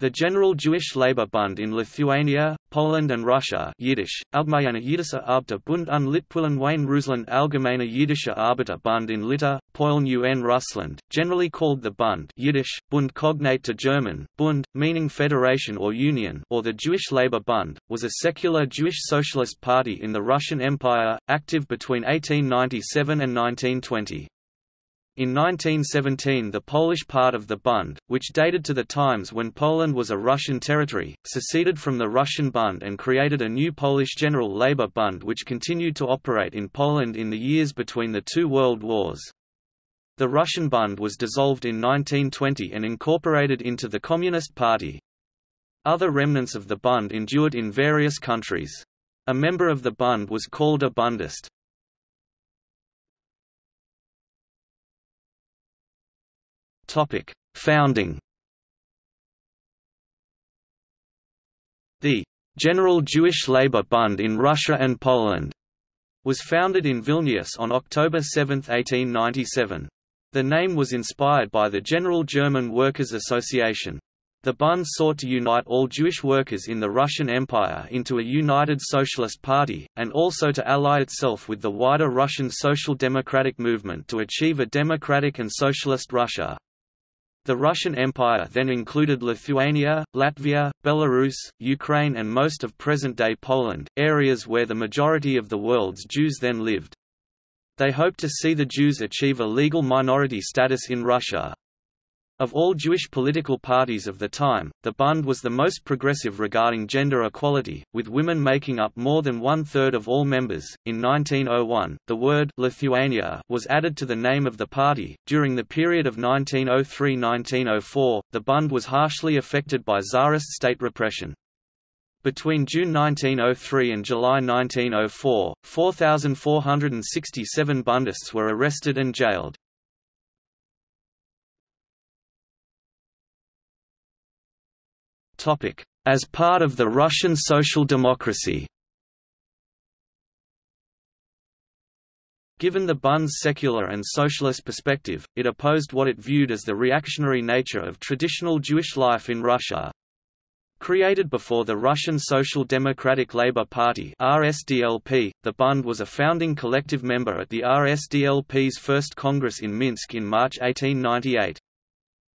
The General Jewish Labour Bund in Lithuania, Poland and Russia Yiddish, Allgemeine Jüdische Arbeiter Bund und Litpolen Wayne Russland Allgemeine Jüdische Arbeiter Bund in Lita, Polen un Russland, generally called the Bund Yiddish, Bund cognate to German, Bund, meaning federation or union or the Jewish Labour Bund, was a secular Jewish socialist party in the Russian Empire, active between 1897 and 1920. In 1917 the Polish part of the Bund, which dated to the times when Poland was a Russian territory, seceded from the Russian Bund and created a new Polish General Labour Bund which continued to operate in Poland in the years between the two world wars. The Russian Bund was dissolved in 1920 and incorporated into the Communist Party. Other remnants of the Bund endured in various countries. A member of the Bund was called a Bundist. Topic: Founding. The General Jewish Labour Bund in Russia and Poland was founded in Vilnius on October 7, 1897. The name was inspired by the General German Workers' Association. The Bund sought to unite all Jewish workers in the Russian Empire into a united socialist party, and also to ally itself with the wider Russian social democratic movement to achieve a democratic and socialist Russia. The Russian Empire then included Lithuania, Latvia, Belarus, Ukraine and most of present-day Poland, areas where the majority of the world's Jews then lived. They hoped to see the Jews achieve a legal minority status in Russia. Of all Jewish political parties of the time, the Bund was the most progressive regarding gender equality, with women making up more than one third of all members. In 1901, the word Lithuania was added to the name of the party. During the period of 1903 1904, the Bund was harshly affected by Tsarist state repression. Between June 1903 and July 1904, 4,467 Bundists were arrested and jailed. As part of the Russian social democracy Given the Bund's secular and socialist perspective, it opposed what it viewed as the reactionary nature of traditional Jewish life in Russia. Created before the Russian Social Democratic Labour Party RSDLP, the Bund was a founding collective member at the RSDLP's first Congress in Minsk in March 1898.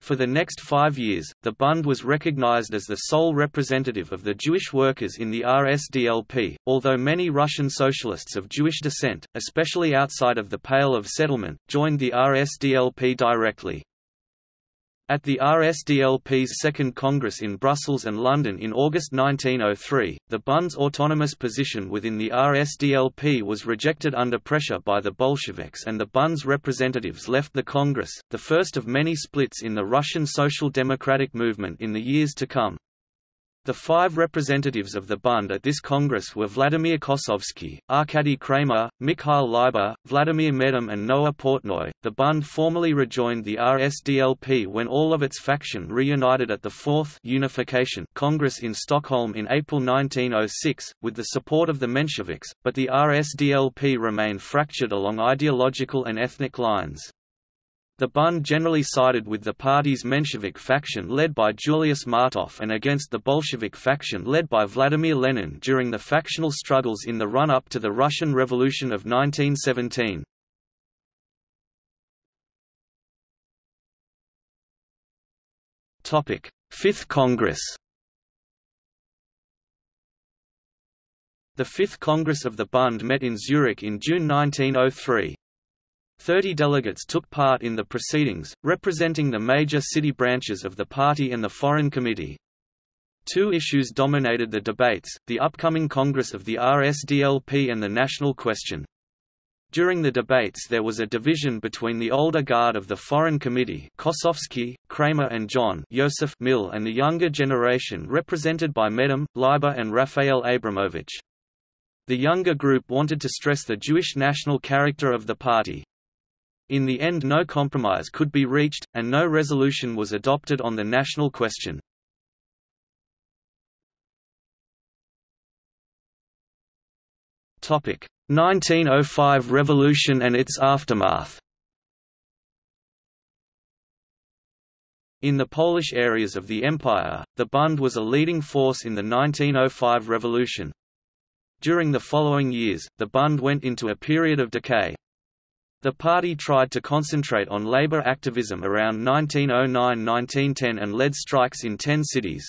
For the next five years, the Bund was recognized as the sole representative of the Jewish workers in the RSDLP, although many Russian socialists of Jewish descent, especially outside of the Pale of Settlement, joined the RSDLP directly. At the RSDLP's Second Congress in Brussels and London in August 1903, the Bund's autonomous position within the RSDLP was rejected under pressure by the Bolsheviks and the Bund's representatives left the Congress, the first of many splits in the Russian social democratic movement in the years to come. The five representatives of the Bund at this Congress were Vladimir Kossovsky, Arkady Kramer, Mikhail Leiber, Vladimir Medem and Noah Portnoy. The Bund formally rejoined the RSDLP when all of its faction reunited at the Fourth Unification Congress in Stockholm in April 1906, with the support of the Mensheviks, but the RSDLP remained fractured along ideological and ethnic lines. The Bund generally sided with the party's Menshevik faction led by Julius Martov and against the Bolshevik faction led by Vladimir Lenin during the factional struggles in the run-up to the Russian Revolution of 1917. Fifth Congress The Fifth Congress of the Bund met in Zurich in June 1903. Thirty delegates took part in the proceedings, representing the major city branches of the party and the Foreign Committee. Two issues dominated the debates, the upcoming Congress of the RSDLP and the national question. During the debates there was a division between the older guard of the Foreign Committee Kossovsky, Kramer and John Joseph Mill and the younger generation represented by Medem, Leiber and Raphael Abramovich. The younger group wanted to stress the Jewish national character of the party. In the end no compromise could be reached, and no resolution was adopted on the national question. Topic: 1905 revolution and its aftermath. In the Polish areas of the empire, the Bund was a leading force in the 1905 revolution. During the following years, the Bund went into a period of decay. The party tried to concentrate on labor activism around 1909–1910 and led strikes in ten cities.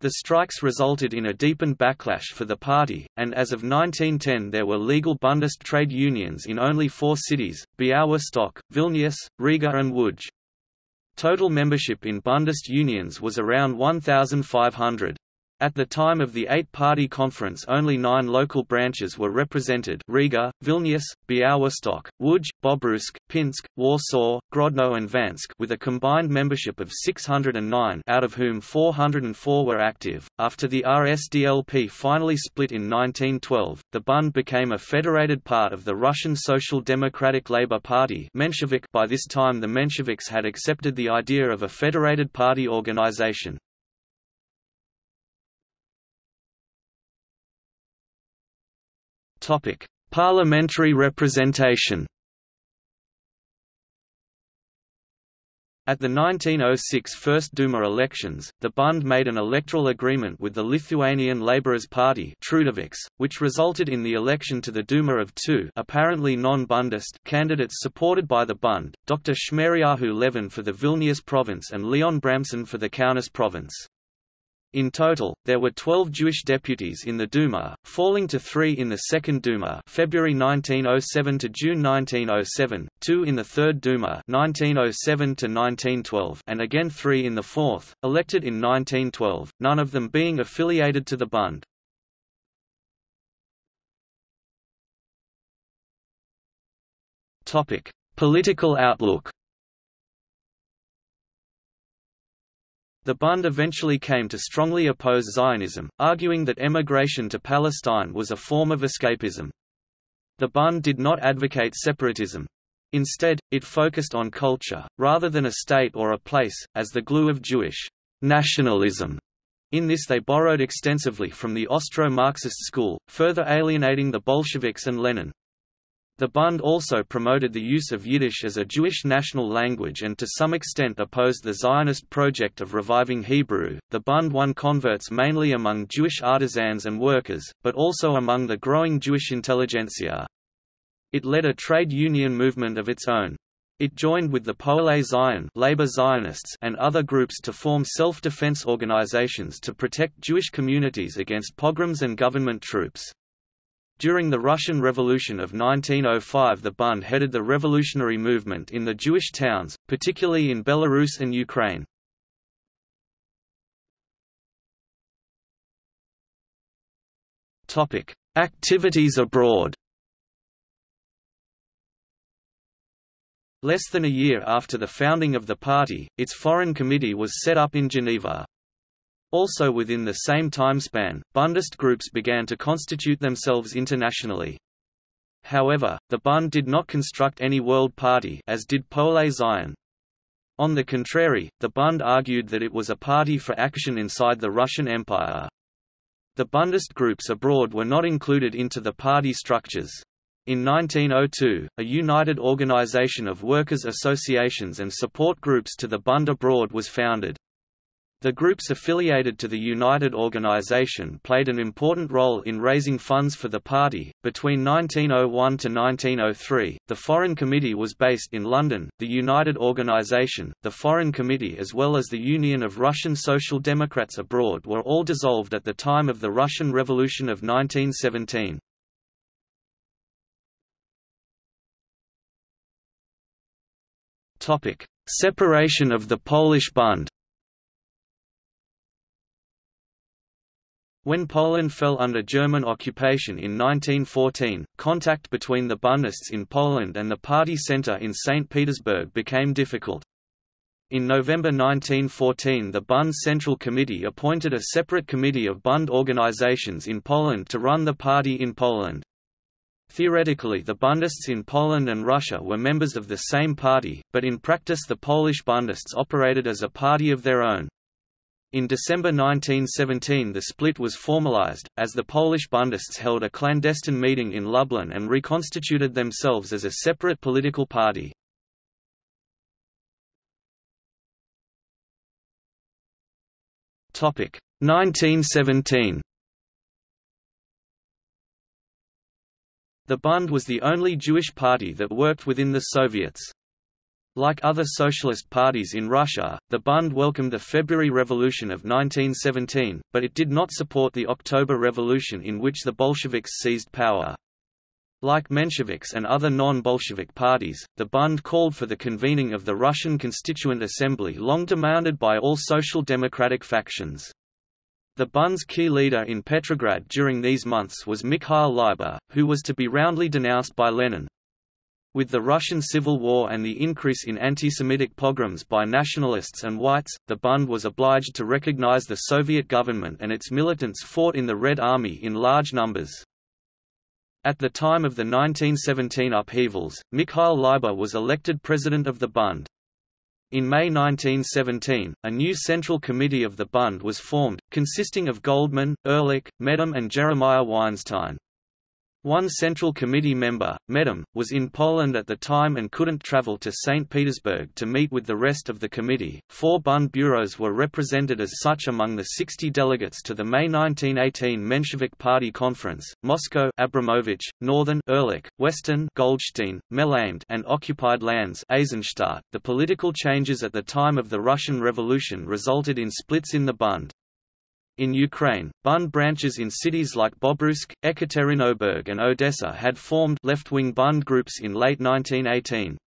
The strikes resulted in a deepened backlash for the party, and as of 1910 there were legal Bundist trade unions in only four cities, Białystok, Vilnius, Riga and Łódź. Total membership in Bundist unions was around 1,500. At the time of the eight-party conference only nine local branches were represented Riga, Vilnius, Białystok, Łódź, Bobruisk, Pinsk, Warsaw, Grodno and Vansk with a combined membership of 609 out of whom 404 were active. After the RSDLP finally split in 1912, the Bund became a federated part of the Russian Social Democratic Labour Party Menshevik by this time the Mensheviks had accepted the idea of a federated party organization. Topic: Parliamentary representation. At the 1906 First Duma elections, the Bund made an electoral agreement with the Lithuanian Labourers Party which resulted in the election to the Duma of two apparently non-Bundist candidates supported by the Bund, Dr. Shmeriahu Levin for the Vilnius province and Leon Bramson for the Kaunas province. In total, there were 12 Jewish deputies in the Duma, falling to three in the Second Duma February 1907 to June 1907, two in the Third Duma 1907 to 1912, and again three in the Fourth, elected in 1912, none of them being affiliated to the Bund. Political outlook The Bund eventually came to strongly oppose Zionism, arguing that emigration to Palestine was a form of escapism. The Bund did not advocate separatism. Instead, it focused on culture, rather than a state or a place, as the glue of Jewish nationalism. In this they borrowed extensively from the Austro-Marxist school, further alienating the Bolsheviks and Lenin. The Bund also promoted the use of Yiddish as a Jewish national language and to some extent opposed the Zionist project of reviving Hebrew. The Bund won converts mainly among Jewish artisans and workers, but also among the growing Jewish intelligentsia. It led a trade union movement of its own. It joined with the Poale Zion labor Zionists and other groups to form self-defense organizations to protect Jewish communities against pogroms and government troops. During the Russian Revolution of 1905 the Bund headed the revolutionary movement in the Jewish towns, particularly in Belarus and Ukraine. Activities abroad Less than a year after the founding of the party, its foreign committee was set up in Geneva. Also within the same timespan, Bundist groups began to constitute themselves internationally. However, the Bund did not construct any world party as did Poale Zion. On the contrary, the Bund argued that it was a party for action inside the Russian Empire. The Bundist groups abroad were not included into the party structures. In 1902, a united organization of workers' associations and support groups to the Bund abroad was founded. The groups affiliated to the United Organization played an important role in raising funds for the party. Between 1901 to 1903, the Foreign Committee was based in London. The United Organization, the Foreign Committee, as well as the Union of Russian Social Democrats abroad were all dissolved at the time of the Russian Revolution of 1917. Topic: Separation of the Polish Bund. When Poland fell under German occupation in 1914, contact between the Bundists in Poland and the party center in St. Petersburg became difficult. In November 1914 the Bund Central Committee appointed a separate committee of Bund organizations in Poland to run the party in Poland. Theoretically the Bundists in Poland and Russia were members of the same party, but in practice the Polish Bundists operated as a party of their own. In December 1917 the split was formalized, as the Polish Bundists held a clandestine meeting in Lublin and reconstituted themselves as a separate political party. Topic 1917 The Bund was the only Jewish party that worked within the Soviets. Like other socialist parties in Russia, the Bund welcomed the February Revolution of 1917, but it did not support the October Revolution in which the Bolsheviks seized power. Like Mensheviks and other non-Bolshevik parties, the Bund called for the convening of the Russian Constituent Assembly long demanded by all social democratic factions. The Bund's key leader in Petrograd during these months was Mikhail Leiber, who was to be roundly denounced by Lenin. With the Russian Civil War and the increase in anti-Semitic pogroms by nationalists and whites, the Bund was obliged to recognize the Soviet government and its militants fought in the Red Army in large numbers. At the time of the 1917 upheavals, Mikhail Leiber was elected president of the Bund. In May 1917, a new Central Committee of the Bund was formed, consisting of Goldman, Ehrlich, Medem and Jeremiah Weinstein. One Central Committee member, Medem, was in Poland at the time and couldn't travel to St. Petersburg to meet with the rest of the committee. Four Bund bureaus were represented as such among the 60 delegates to the May 1918 Menshevik Party Conference Moscow Abramovich, Northern Ehrlich, Western Goldstein, Melamed and occupied lands Eisenstadt. .The political changes at the time of the Russian Revolution resulted in splits in the Bund. In Ukraine, Bund branches in cities like Bobruisk, Ekaterinburg and Odessa had formed left-wing Bund groups in late 1918.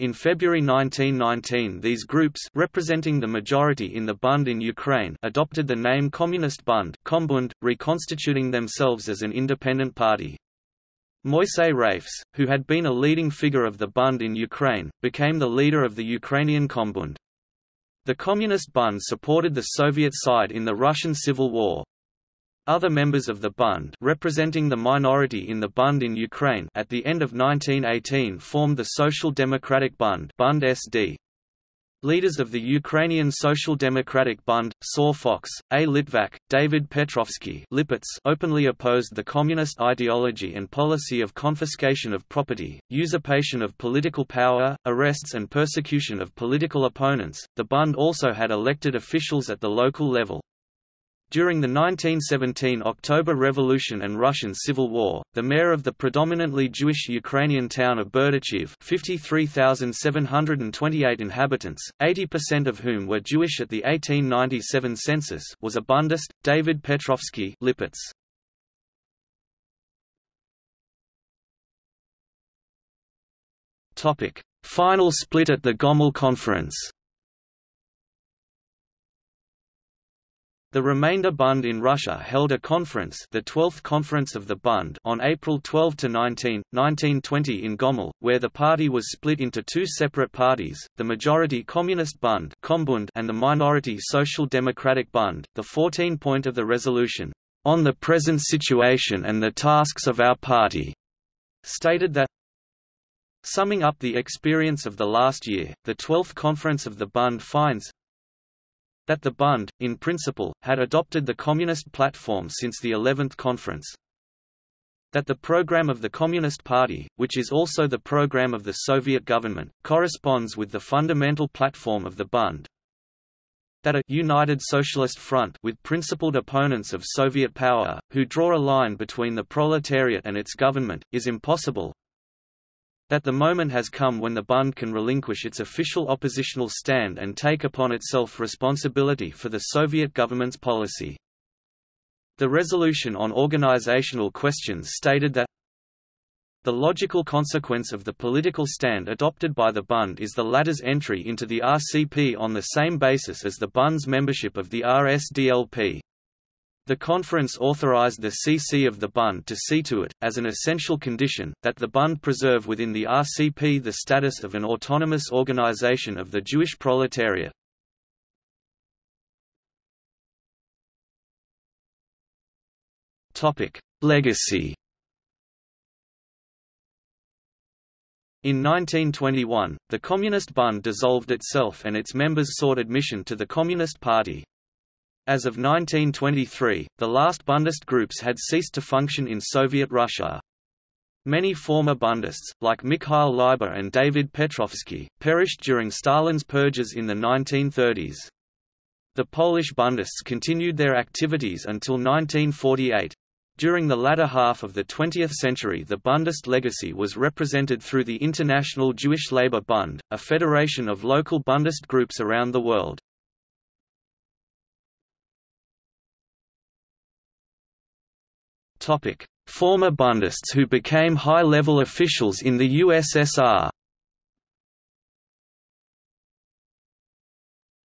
In February 1919 these groups representing the majority in the Bund in Ukraine adopted the name Communist Bund Kombund, reconstituting themselves as an independent party. Moisei Rafes, who had been a leading figure of the Bund in Ukraine, became the leader of the Ukrainian Kombund. The Communist Bund supported the Soviet side in the Russian Civil War. Other members of the Bund representing the minority in the Bund in Ukraine at the end of 1918 formed the Social Democratic Bund Bund SD. Leaders of the Ukrainian Social Democratic Bund, Saw Fox, A. Litvak, David Petrovsky Lipets openly opposed the communist ideology and policy of confiscation of property, usurpation of political power, arrests and persecution of political opponents. The Bund also had elected officials at the local level. During the 1917 October Revolution and Russian Civil War, the mayor of the predominantly Jewish Ukrainian town of Berdichev 53,728 inhabitants, 80% of whom were Jewish at the 1897 census was a Bundist, David Petrovsky Lipets. Final split at the Gomel Conference The remainder Bund in Russia held a conference the 12th Conference of the Bund on April 12 to 19, 1920 in Gomel, where the party was split into two separate parties, the majority Communist Bund (Kombund) and the minority Social Democratic Bund. The 14 point of the resolution, "...on the present situation and the tasks of our party," stated that Summing up the experience of the last year, the 12th Conference of the Bund finds, that the Bund, in principle, had adopted the Communist platform since the 11th conference, that the program of the Communist Party, which is also the program of the Soviet government, corresponds with the fundamental platform of the Bund, that a united socialist front with principled opponents of Soviet power, who draw a line between the proletariat and its government, is impossible, that the moment has come when the Bund can relinquish its official oppositional stand and take upon itself responsibility for the Soviet government's policy. The resolution on organizational questions stated that the logical consequence of the political stand adopted by the Bund is the latter's entry into the RCP on the same basis as the Bund's membership of the RSDLP. The conference authorized the CC of the Bund to see to it, as an essential condition, that the Bund preserve within the RCP the status of an autonomous organization of the Jewish proletariat. Legacy In 1921, the Communist Bund dissolved itself and its members sought admission to the Communist Party. As of 1923, the last Bundist groups had ceased to function in Soviet Russia. Many former Bundists, like Mikhail Leiber and David Petrovsky, perished during Stalin's purges in the 1930s. The Polish Bundists continued their activities until 1948. During the latter half of the 20th century the Bundist legacy was represented through the International Jewish Labour Bund, a federation of local Bundist groups around the world. Former Bundists who became high-level officials in the USSR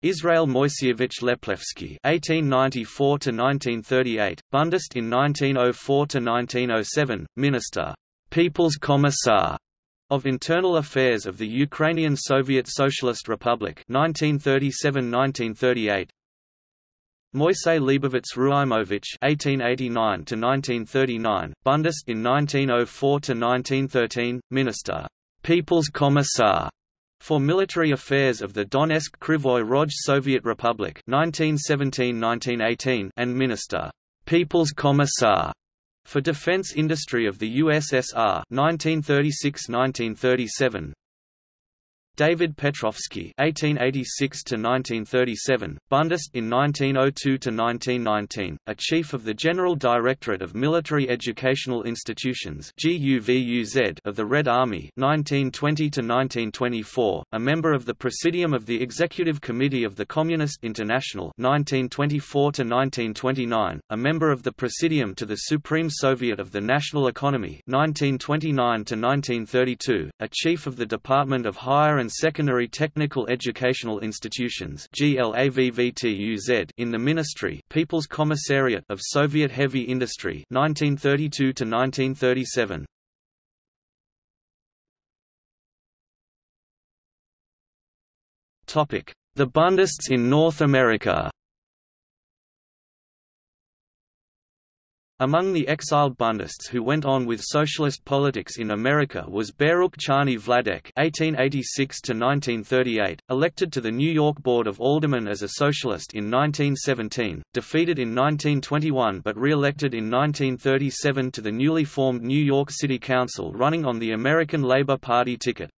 Israel Moiseyevich Leplevsky (1894–1938), Bundist in 1904–1907, Minister, People's Commissar of Internal Affairs of the Ukrainian Soviet Socialist Republic 1937–1938. Moisey Leibovitz Rukhimovich (1889–1939), Bundist in 1904–1913, Minister, People's Commissar for Military Affairs of the Donetsk Krivoy Rog Soviet Republic 1917–1918 and Minister, People's Commissar for Defense Industry of the USSR 1936–1937 David Petrovsky (1886–1937), Bundist in 1902–1919, a chief of the General Directorate of Military Educational Institutions (GUVUZ) of the Red Army (1920–1924), a member of the Presidium of the Executive Committee of the Communist International 1924 to 1929, a member of the Presidium to the Supreme Soviet of the National Economy (1929–1932), a chief of the Department of Higher and and Secondary Technical Educational Institutions in the Ministry People's Commissariat of Soviet Heavy Industry 1932 to 1937 Topic: The Bundists in North America. Among the exiled Bundists who went on with socialist politics in America was Baruch Charny Vladek (1886–1938), elected to the New York Board of Aldermen as a socialist in 1917, defeated in 1921 but re-elected in 1937 to the newly formed New York City Council, running on the American Labor Party ticket.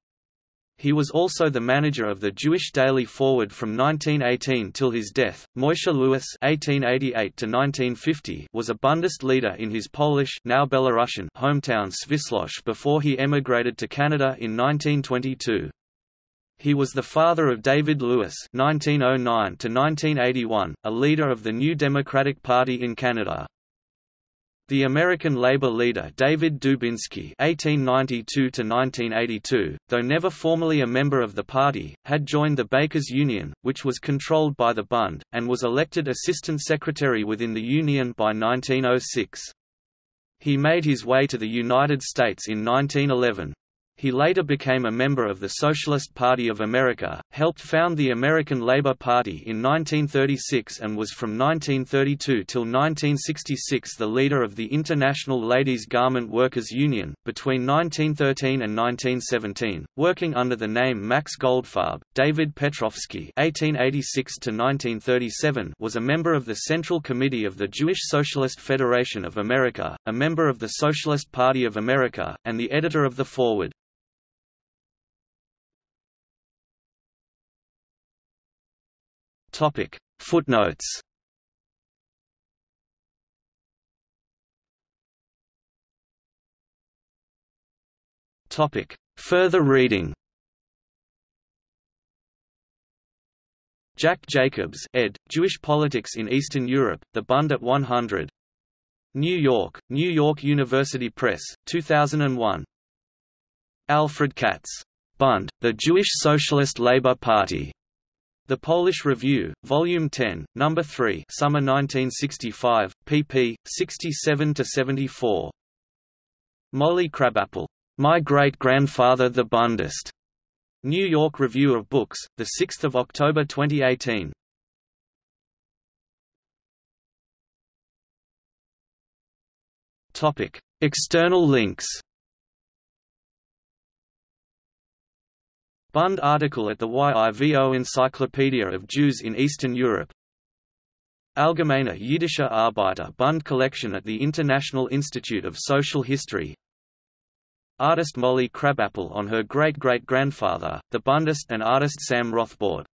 He was also the manager of the Jewish Daily Forward from 1918 till his death. Moishe Lewis (1888–1950) was a Bundist leader in his Polish, now Belarusian, hometown Svislosh before he emigrated to Canada in 1922. He was the father of David Lewis (1909–1981), a leader of the New Democratic Party in Canada. The American labor leader David Dubinsky (1892–1982), though never formally a member of the party, had joined the Bakers Union, which was controlled by the Bund, and was elected assistant secretary within the union by 1906. He made his way to the United States in 1911. He later became a member of the Socialist Party of America, helped found the American Labor Party in 1936 and was from 1932 till 1966 the leader of the International Ladies Garment Workers Union. Between 1913 and 1917, working under the name Max Goldfarb, David Petrovsky (1886–1937) was a member of the Central Committee of the Jewish Socialist Federation of America, a member of the Socialist Party of America, and the editor of the Forward. Topic Footnotes Topic Further reading Jack Jacobs, ed., Jewish Politics in Eastern Europe, The Bund at 100. New York, New York University Press, 2001. Alfred Katz. Bund, The Jewish Socialist Labour Party. The Polish Review, Volume 10, Number 3, Summer 1965, pp. 67–74. Molly Crabapple. My Great-Grandfather the Bundist. New York Review of Books, 6 October 2018. External links Bund article at the YIVO Encyclopedia of Jews in Eastern Europe. Allgemeine Jiddische Arbeiter Bund collection at the International Institute of Social History. Artist Molly Crabapple on her great-great-grandfather, the Bundist and artist Sam Rothbort